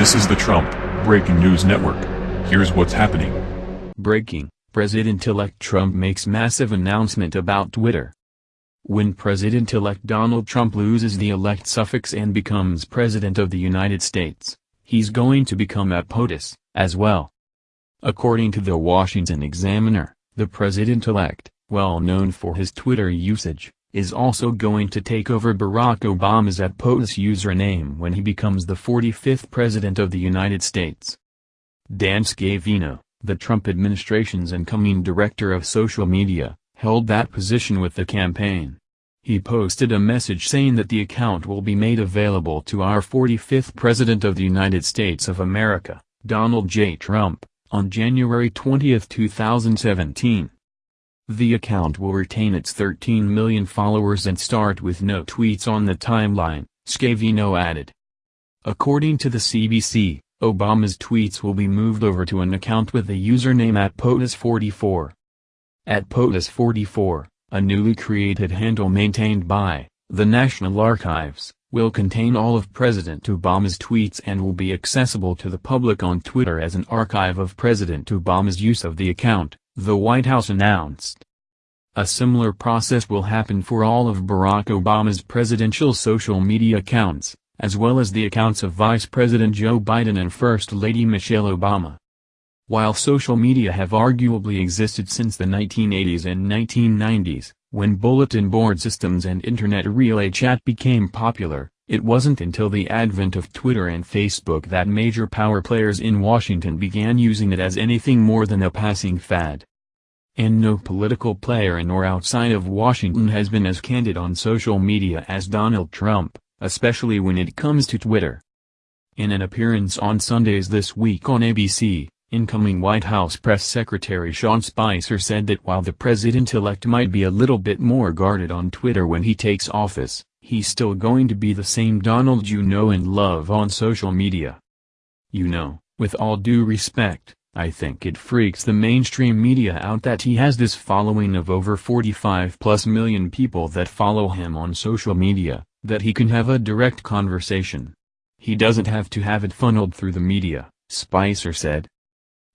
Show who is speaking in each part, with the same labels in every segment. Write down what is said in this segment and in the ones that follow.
Speaker 1: This is the Trump Breaking News Network. Here's what's happening.
Speaker 2: Breaking, President-elect Trump makes massive announcement about Twitter. When President-elect Donald Trump loses the elect suffix and becomes President of the United States, he's going to become a POTUS, as well. According to the Washington Examiner, the President-elect, well known for his Twitter usage, is also going to take over Barack Obama's at POTUS username when he becomes the 45th President of the United States. Dan Scavino, the Trump administration's incoming director of social media, held that position with the campaign. He posted a message saying that the account will be made available to our 45th President of the United States of America, Donald J. Trump, on January 20, 2017. The account will retain its 13 million followers and start with no tweets on the timeline, Scavino added. According to the CBC, Obama's tweets will be moved over to an account with the username at POTUS44. At POTUS44, a newly created handle maintained by the National Archives, will contain all of President Obama's tweets and will be accessible to the public on Twitter as an archive of President Obama's use of the account the White House announced. A similar process will happen for all of Barack Obama's presidential social media accounts, as well as the accounts of Vice President Joe Biden and First Lady Michelle Obama. While social media have arguably existed since the 1980s and 1990s, when bulletin board systems and internet relay chat became popular, it wasn't until the advent of Twitter and Facebook that major power players in Washington began using it as anything more than a passing fad and no political player in or outside of Washington has been as candid on social media as Donald Trump, especially when it comes to Twitter. In an appearance on Sundays this week on ABC, incoming White House Press Secretary Sean Spicer said that while the president-elect might be a little bit more guarded on Twitter when he takes office, he's still going to be the same Donald you know and love on social media. You know, with all due respect, I think it freaks the mainstream media out that he has this following of over 45 plus million people that follow him on social media, that he can have a direct conversation. He doesn't have to have it funneled through the media, Spicer said.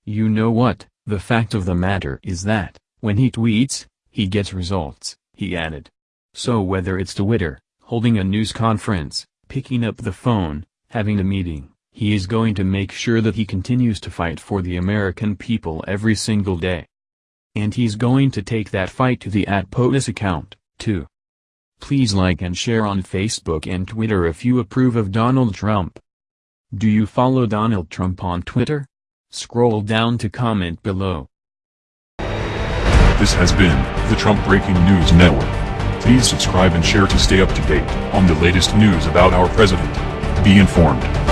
Speaker 2: You know what, the fact of the matter is that, when he tweets, he gets results, he added. So whether it's Twitter, holding a news conference, picking up the phone, having a meeting, he is going to make sure that he continues to fight for the American people every single day. And he's going to take that fight to the at POTUS account, too. Please like and share on Facebook and Twitter if you approve of Donald Trump. Do you follow Donald Trump on Twitter? Scroll down to comment below.
Speaker 1: This has been the Trump Breaking News Network. Please subscribe and share to stay up to date on the latest news about our president. Be informed.